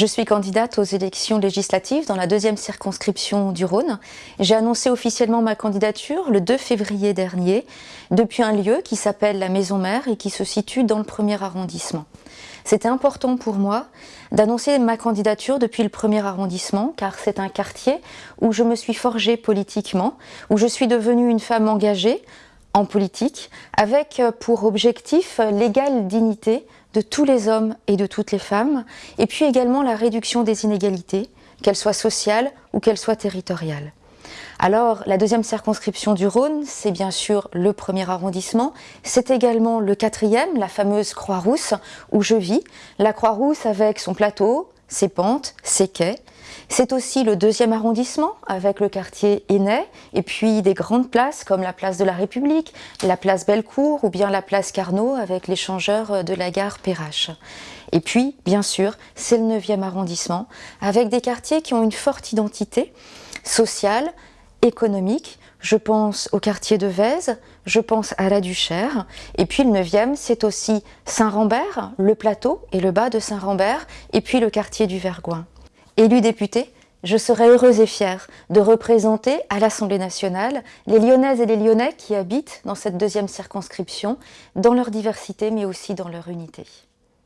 Je suis candidate aux élections législatives dans la deuxième circonscription du Rhône. J'ai annoncé officiellement ma candidature le 2 février dernier depuis un lieu qui s'appelle la Maison Mère et qui se situe dans le premier arrondissement. C'était important pour moi d'annoncer ma candidature depuis le premier arrondissement car c'est un quartier où je me suis forgée politiquement, où je suis devenue une femme engagée en politique avec pour objectif l'égale dignité de tous les hommes et de toutes les femmes, et puis également la réduction des inégalités, qu'elles soient sociales ou qu'elles soient territoriales. Alors, la deuxième circonscription du Rhône, c'est bien sûr le premier arrondissement, c'est également le quatrième, la fameuse Croix-Rousse, où je vis, la Croix-Rousse avec son plateau, ses pentes, ses quais, c'est aussi le deuxième arrondissement avec le quartier Aînay et puis des grandes places comme la place de la République, la place Bellecour ou bien la place Carnot avec l'échangeur de la gare Perrache. Et puis, bien sûr, c'est le 9e arrondissement avec des quartiers qui ont une forte identité sociale, économique. Je pense au quartier de Vèze, je pense à la Duchère. Et puis le 9e, c'est aussi Saint-Rambert, le plateau et le bas de Saint-Rambert, et puis le quartier du Vergoin. Élue députée, je serai heureuse et fière de représenter à l'Assemblée nationale les Lyonnaises et les Lyonnais qui habitent dans cette deuxième circonscription, dans leur diversité mais aussi dans leur unité.